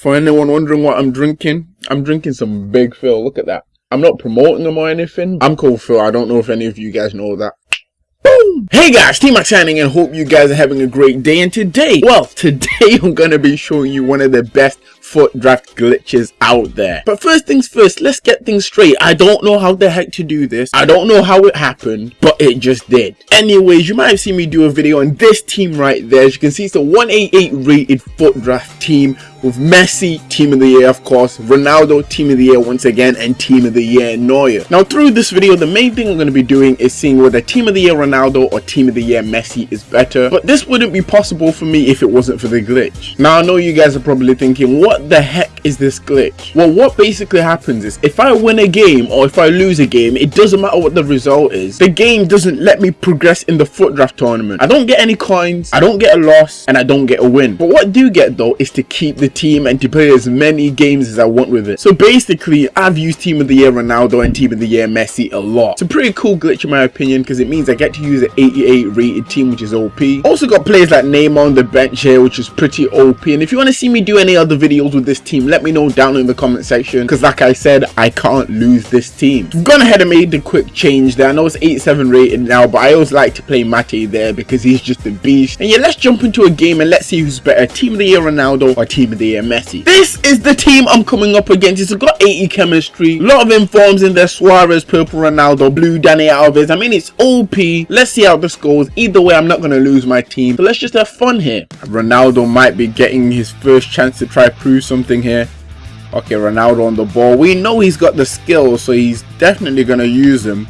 For anyone wondering what I'm drinking, I'm drinking some Big Phil. Look at that. I'm not promoting them or anything. I'm called Phil. I don't know if any of you guys know that. Boom! Hey guys, T-Mac signing and hope you guys are having a great day. And today, well, today I'm going to be showing you one of the best FUT draft glitches out there. But first things first, let's get things straight. I don't know how the heck to do this. I don't know how it happened, but it just did. Anyways, you might have seen me do a video on this team right there. As you can see, it's a 188 rated FUT draft team with Messi, Team of the Year of course, Ronaldo, Team of the Year once again, and Team of the Year Neuer. Now through this video, the main thing I'm going to be doing is seeing whether Team of the Year Ronaldo or Team of the Year Messi is better, but this wouldn't be possible for me if it wasn't for the glitch. Now I know you guys are probably thinking, what the heck is this glitch? Well, what basically happens is, if I win a game or if I lose a game, it doesn't matter what the result is. The game doesn't let me progress in the FUT draft tournament. I don't get any coins, I don't get a loss, and I don't get a win. But what I do get though is to keep the team and to play as many games as I want with it. So basically, I've used Team of the Year Ronaldo and Team of the Year Messi a lot. It's a pretty cool glitch in my opinion because it means I get to use an 88 rated team which is OP. Also got players like Neymar on the bench here which is pretty OP and if you want to see me do any other videos with this team let me know down in the comment section because like I said I can't lose this team. I've gone ahead and made the quick change there. I know it's 87 rated now but I always like to play Mate there because he's just a beast. And yeah let's jump into a game and let's see who's better Team of the Year Ronaldo or Team of the Year Messi. This is the team I'm coming up against. It's got 80 chemistry. A lot of informs in there. Suarez, Purple Ronaldo, Blue Dani Alves. I mean, it's OP. Let's see how this goes. Either way, I'm not going to lose my team. So let's just have fun here. Ronaldo might be getting his first chance to try prove something here. Okay, Ronaldo on the ball. We know he's got the skills, so he's definitely going to use them.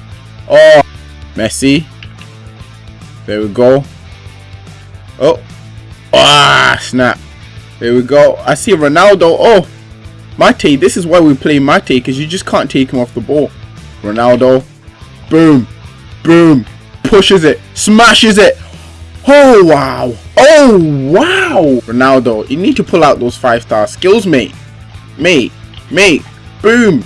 Oh, Messi. There we go. Oh. Ah, snap. There we go. I see Ronaldo. Oh, Mate. This is why we play Mate because you just can't take him off the ball. Ronaldo. Boom. Boom. Pushes it. Smashes it. Oh, wow. Oh, wow. Ronaldo, you need to pull out those five-star skills, mate. Mate. Mate. Boom.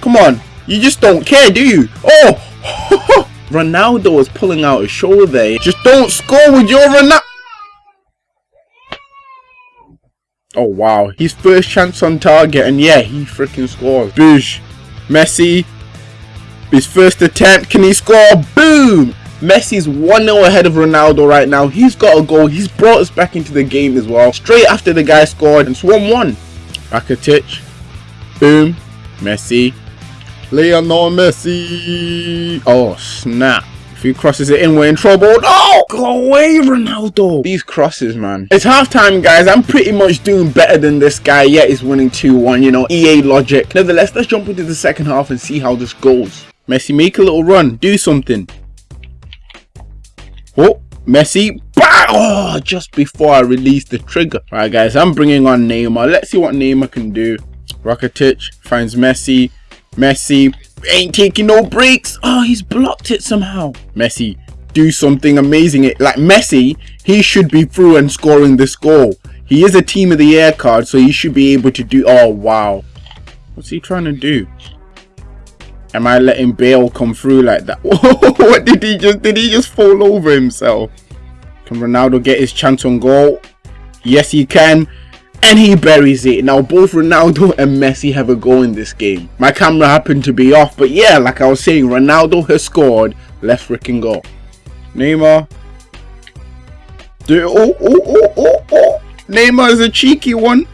Come on. You just don't care, do you? Oh. Ronaldo is pulling out his shoulder. Just don't score with your Ronaldo. Oh wow, his first chance on target and yeah, he freaking scores. Boosh. Messi. His first attempt, can he score? Boom! Messi's 1-0 ahead of Ronaldo right now. He's got a goal. He's brought us back into the game as well. Straight after the guy scored and it's 1-1. Rakitic. Boom. Messi. Lionel Messi. Oh, snap. If he crosses it in, we're in trouble. Oh, No! Go away, Ronaldo. These crosses, man. It's halftime, guys. I'm pretty much doing better than this guy. Yet he's winning 2-1, you know, EA logic. Nevertheless, let's jump into the second half and see how this goes. Messi, make a little run. Do something. Oh, Messi. Bah! Oh, just before I release the trigger. Alright, guys, I'm bringing on Neymar. Let's see what Neymar can do. Rakitic finds Messi. Messi ain't taking no breaks. Oh, he's blocked it somehow. Messi, do something amazing. It Like Messi, he should be through and scoring this goal. He is a team of the year card, so he should be able to do... Oh, wow. What's he trying to do? Am I letting Bale come through like that? what did he just... Did he just fall over himself? Can Ronaldo get his chance on goal? Yes, he can and he buries it. Now both Ronaldo and Messi have a goal in this game. My camera happened to be off, but yeah, like I was saying, Ronaldo has scored. Let's freaking go. Neymar. Do oh oh oh oh oh. Neymar is a cheeky one.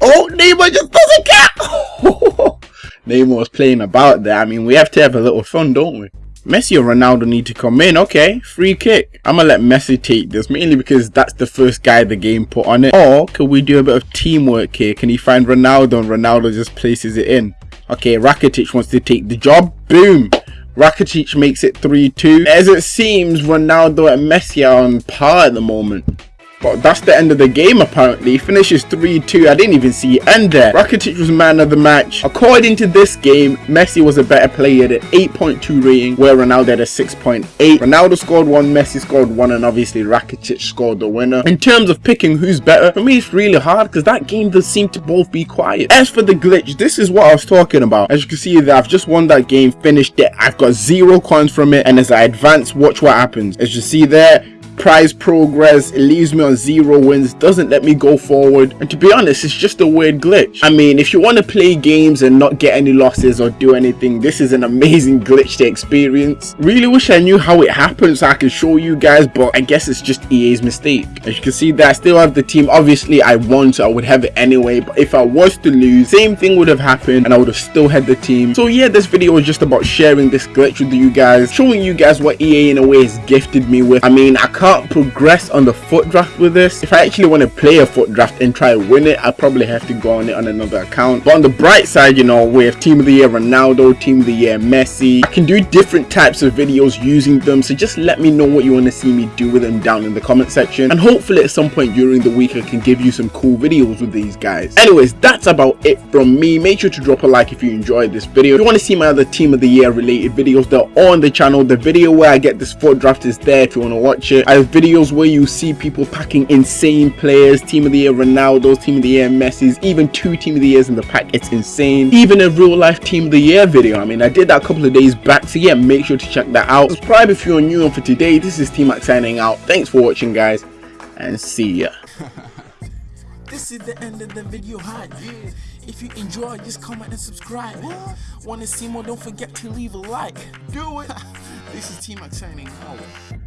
Oh, Neymar just doesn't care. Neymar was playing about there. I mean, we have to have a little fun, don't we? Messi or Ronaldo need to come in. Okay, free kick. I'm gonna let Messi take this, mainly because that's the first guy the game put on it. Or can we do a bit of teamwork here? Can he find Ronaldo and Ronaldo just places it in? Okay, Rakitic wants to take the job. Boom. Rakitic makes it 3-2. As it seems, Ronaldo and Messi are on par at the moment. But that's the end of the game apparently. Finishes 3-2. I didn't even see it end there. Rakitic was man of the match. According to this game, Messi was a better player at 8.2 rating, where Ronaldo had a 6.8. Ronaldo scored one, Messi scored one, and obviously Rakitic scored the winner. In terms of picking who's better, for me it's really hard because that game does seem to both be quiet. As for the glitch, this is what I was talking about. As you can see there, I've just won that game, finished it. I've got zero coins from it, and as I advance, watch what happens. As you see there, prize progress, it leaves me on zero wins, doesn't let me go forward. And to be honest, it's just a weird glitch. I mean, if you want to play games and not get any losses or do anything, this is an amazing glitch to experience. Really wish I knew how it happens so I could show you guys, but I guess it's just EA's mistake. As you can see that I still have the team. Obviously, I won, so I would have it anyway. But if I was to lose, same thing would have happened and I would have still had the team. So yeah, this video is just about sharing this glitch with you guys, showing you guys what EA in a way has gifted me with. I mean, I can't progress on the FUT draft with this. If I actually want to play a FUT draft and try to win it, I probably have to go on it on another account. But on the bright side, you know, with Team of the Year Ronaldo, Team of the Year Messi, I can do different types of videos using them. So just let me know what you want to see me do with them down in the comment section. And hopefully at some point during the week, I can give you some cool videos with these guys. Anyways, that's about it from me. Make sure to drop a like if you enjoyed this video. If you want to see my other Team of the Year related videos, they're on the channel. The video where I get this FUT draft is there if you want to watch it. Have videos where you see people packing insane players, Team of the Year Ronaldo's, Team of the Year Messi's, even two Team of the Years in the pack. It's insane. Even a real life Team of the Year video. I mean, I did that a couple of days back. So yeah, make sure to check that out. Subscribe if you're new and for today, this is T-Mac signing out. Thanks for watching guys and see ya. This is the end of the video hype. If you enjoy, just comment and subscribe. Want to see more? Don't forget to leave a like. Do it. this is T-Mac signing out.